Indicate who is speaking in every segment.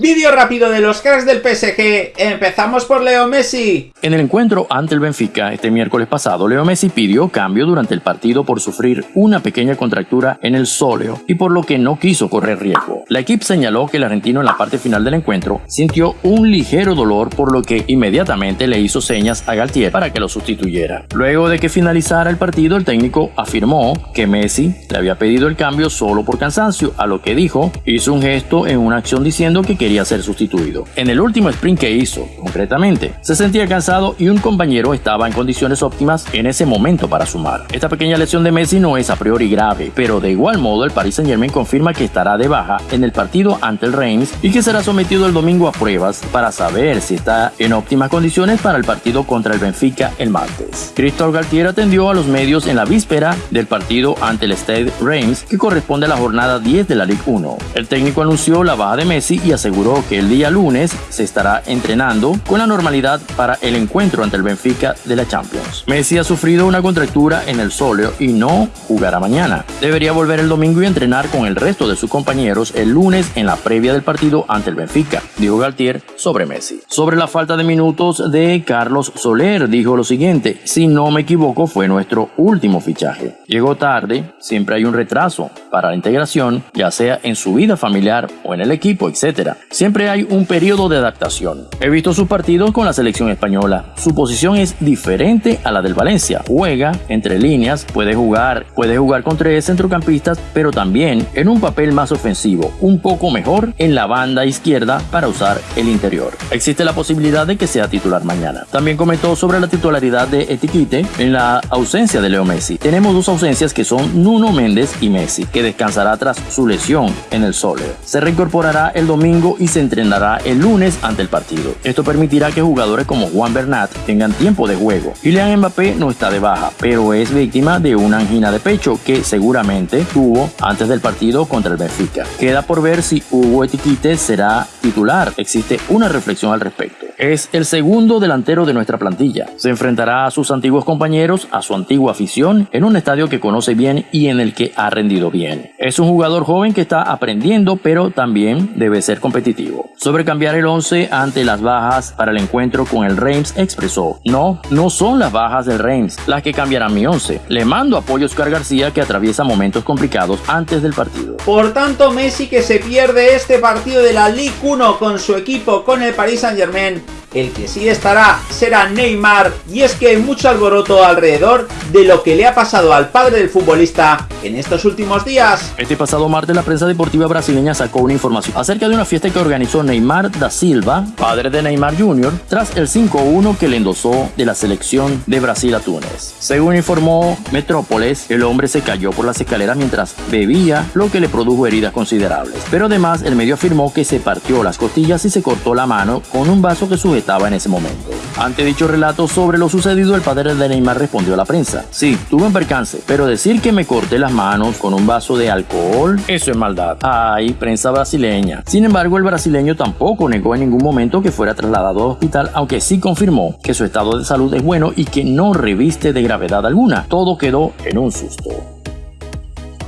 Speaker 1: Vídeo rápido de los cracks del PSG. Empezamos por Leo Messi.
Speaker 2: En el encuentro ante el Benfica este miércoles pasado, Leo Messi pidió cambio durante el partido por sufrir una pequeña contractura en el sóleo y por lo que no quiso correr riesgo. La equipe señaló que el argentino en la parte final del encuentro sintió un ligero dolor por lo que inmediatamente le hizo señas a Galtier para que lo sustituyera. Luego de que finalizara el partido, el técnico afirmó que Messi le había pedido el cambio solo por cansancio, a lo que dijo, hizo un gesto en una acción diciendo que quería ser sustituido. En el último sprint que hizo, concretamente, se sentía cansado y un compañero estaba en condiciones óptimas en ese momento para sumar. Esta pequeña lesión de Messi no es a priori grave, pero de igual modo el Paris Saint Germain confirma que estará de baja en el partido ante el Reims y que será sometido el domingo a pruebas para saber si está en óptimas condiciones para el partido contra el Benfica el martes. Christophe Galtier atendió a los medios en la víspera del partido ante el Stade Reims que corresponde a la jornada 10 de la Ligue 1. El técnico anunció la baja de Messi y aseguró aseguró que el día lunes se estará entrenando con la normalidad para el encuentro ante el Benfica de la Champions. Messi ha sufrido una contractura en el sóleo y no jugará mañana. Debería volver el domingo y entrenar con el resto de sus compañeros el lunes en la previa del partido ante el Benfica, dijo Galtier sobre Messi. Sobre la falta de minutos de Carlos Soler, dijo lo siguiente, si no me equivoco fue nuestro último fichaje. Llegó tarde, siempre hay un retraso para la integración, ya sea en su vida familiar o en el equipo, etc. Siempre hay un periodo de adaptación. He visto sus partidos con la selección española. Su posición es diferente a la del Valencia. Juega entre líneas, puede jugar, puede jugar con tres centrocampistas, pero también en un papel más ofensivo, un poco mejor en la banda izquierda para usar el interior. Existe la posibilidad de que sea titular mañana. También comentó sobre la titularidad de Etiquite en la ausencia de Leo Messi. Tenemos dos ausencias que son Nuno Méndez y Messi, que descansará tras su lesión en el Sole. Se reincorporará el domingo y se entrenará el lunes ante el partido. Esto permitirá que jugadores como Juan Bernat tengan tiempo de juego. Kylian Mbappé no está de baja, pero es víctima de una angina de pecho que seguramente tuvo antes del partido contra el Benfica. Queda por ver si Hugo Etiquite será titular. Existe una reflexión al respecto. Es el segundo delantero de nuestra plantilla. Se enfrentará a sus antiguos compañeros, a su antigua afición, en un estadio que conoce bien y en el que ha rendido bien. Es un jugador joven que está aprendiendo, pero también debe ser competitivo. Sobre cambiar el 11 ante las bajas para el encuentro con el Reims, expresó: No, no son las bajas del Reims las que cambiarán mi 11. Le mando apoyo a Oscar García que atraviesa momentos complicados antes del partido.
Speaker 1: Por tanto, Messi que se pierde este partido de la Ligue 1 con su equipo, con el Paris Saint Germain, el que sí estará será Neymar y es que hay mucho alboroto alrededor de lo que le ha pasado al padre del futbolista en estos últimos días.
Speaker 2: Este pasado martes la prensa deportiva brasileña sacó una información acerca de una fiesta que organizó Neymar da Silva, padre de Neymar Jr., tras el 5-1 que le endosó de la selección de Brasil a Túnez. Según informó Metrópolis, el hombre se cayó por las escaleras mientras bebía, lo que le produjo heridas considerables. Pero además el medio afirmó que se partió las costillas y se cortó la mano con un vaso que sujetaba estaba en ese momento. Ante dicho relato sobre lo sucedido, el padre de Neymar respondió a la prensa. Sí, tuve un percance, pero decir que me corté las manos con un vaso de alcohol, eso es maldad. Ay, prensa brasileña. Sin embargo, el brasileño tampoco negó en ningún momento que fuera trasladado al hospital, aunque sí confirmó que su estado de salud es bueno y que no reviste de gravedad alguna. Todo quedó en un susto.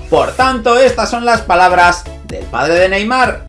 Speaker 1: Por tanto, estas son las palabras del padre de Neymar.